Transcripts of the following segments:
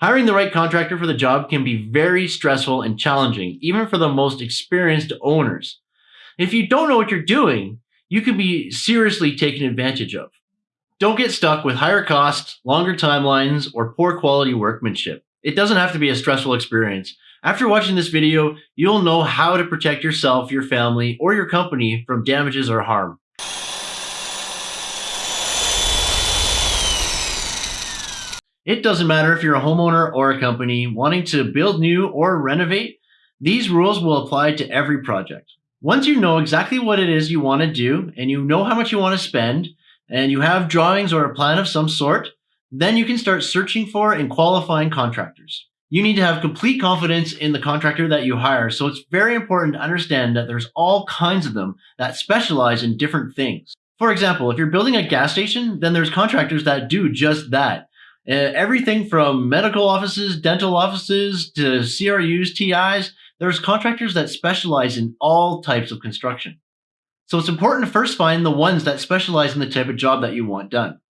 Hiring the right contractor for the job can be very stressful and challenging, even for the most experienced owners. If you don't know what you're doing, you can be seriously taken advantage of. Don't get stuck with higher costs, longer timelines, or poor quality workmanship. It doesn't have to be a stressful experience. After watching this video, you'll know how to protect yourself, your family, or your company from damages or harm. It doesn't matter if you're a homeowner or a company wanting to build new or renovate, these rules will apply to every project. Once you know exactly what it is you want to do and you know how much you want to spend and you have drawings or a plan of some sort, then you can start searching for and qualifying contractors. You need to have complete confidence in the contractor that you hire. So it's very important to understand that there's all kinds of them that specialize in different things. For example, if you're building a gas station, then there's contractors that do just that. Uh, everything from medical offices, dental offices to CRUs, TIs, there's contractors that specialize in all types of construction. So it's important to first find the ones that specialize in the type of job that you want done.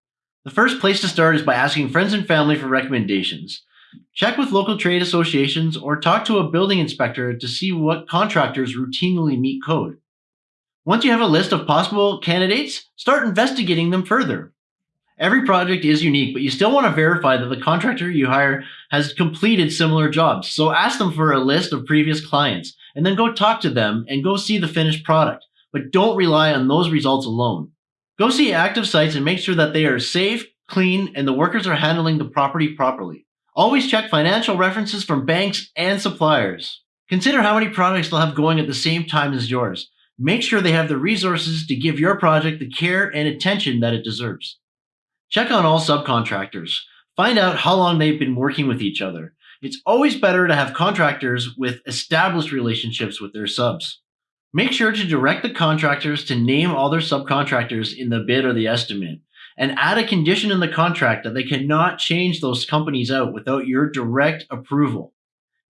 The first place to start is by asking friends and family for recommendations. Check with local trade associations or talk to a building inspector to see what contractors routinely meet code. Once you have a list of possible candidates, start investigating them further. Every project is unique, but you still want to verify that the contractor you hire has completed similar jobs. So ask them for a list of previous clients and then go talk to them and go see the finished product. But don't rely on those results alone. Go see active sites and make sure that they are safe, clean, and the workers are handling the property properly. Always check financial references from banks and suppliers. Consider how many projects they'll have going at the same time as yours. Make sure they have the resources to give your project the care and attention that it deserves. Check on all subcontractors. Find out how long they've been working with each other. It's always better to have contractors with established relationships with their subs. Make sure to direct the contractors to name all their subcontractors in the bid or the estimate and add a condition in the contract that they cannot change those companies out without your direct approval.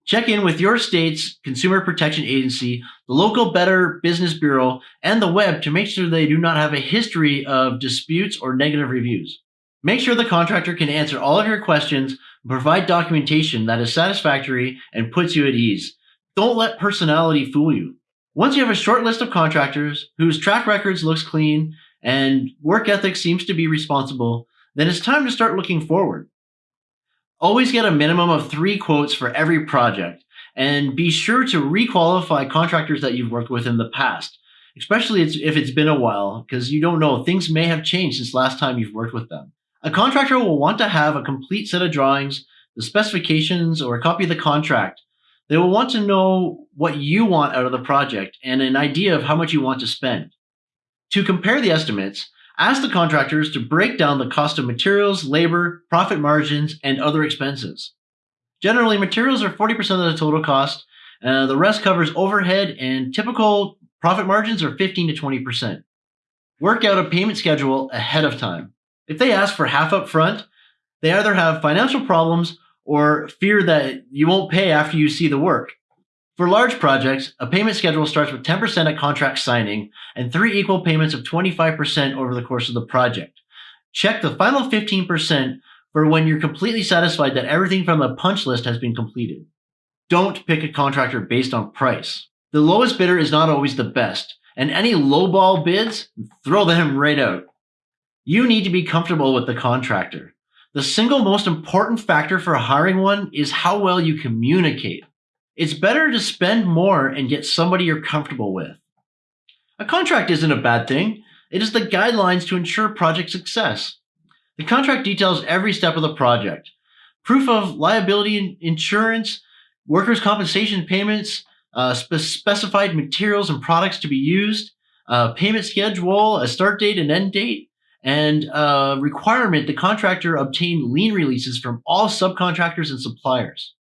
Check in with your state's Consumer Protection Agency, the local Better Business Bureau, and the web to make sure they do not have a history of disputes or negative reviews. Make sure the contractor can answer all of your questions and provide documentation that is satisfactory and puts you at ease. Don't let personality fool you. Once you have a short list of contractors whose track records looks clean and work ethic seems to be responsible, then it's time to start looking forward. Always get a minimum of three quotes for every project, and be sure to requalify contractors that you've worked with in the past, especially if it's been a while, because you don't know, things may have changed since last time you've worked with them. A contractor will want to have a complete set of drawings, the specifications, or a copy of the contract. They will want to know what you want out of the project and an idea of how much you want to spend. To compare the estimates, ask the contractors to break down the cost of materials, labor, profit margins, and other expenses. Generally, materials are 40% of the total cost. Uh, the rest covers overhead and typical profit margins are 15 to 20%. Work out a payment schedule ahead of time. If they ask for half up front, they either have financial problems or fear that you won't pay after you see the work. For large projects, a payment schedule starts with 10% at contract signing and three equal payments of 25% over the course of the project. Check the final 15% for when you're completely satisfied that everything from the punch list has been completed. Don't pick a contractor based on price. The lowest bidder is not always the best, and any lowball bids, throw them right out. You need to be comfortable with the contractor. The single most important factor for hiring one is how well you communicate. It's better to spend more and get somebody you're comfortable with. A contract isn't a bad thing. It is the guidelines to ensure project success. The contract details every step of the project. Proof of liability insurance, workers' compensation payments, uh, spe specified materials and products to be used, uh, payment schedule, a start date and end date, and a requirement the contractor obtain lien releases from all subcontractors and suppliers.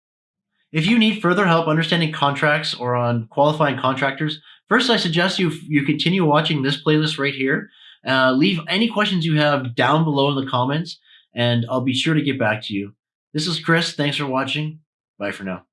If you need further help understanding contracts or on qualifying contractors, first I suggest you you continue watching this playlist right here. Uh, leave any questions you have down below in the comments, and I'll be sure to get back to you. This is Chris. Thanks for watching. Bye for now.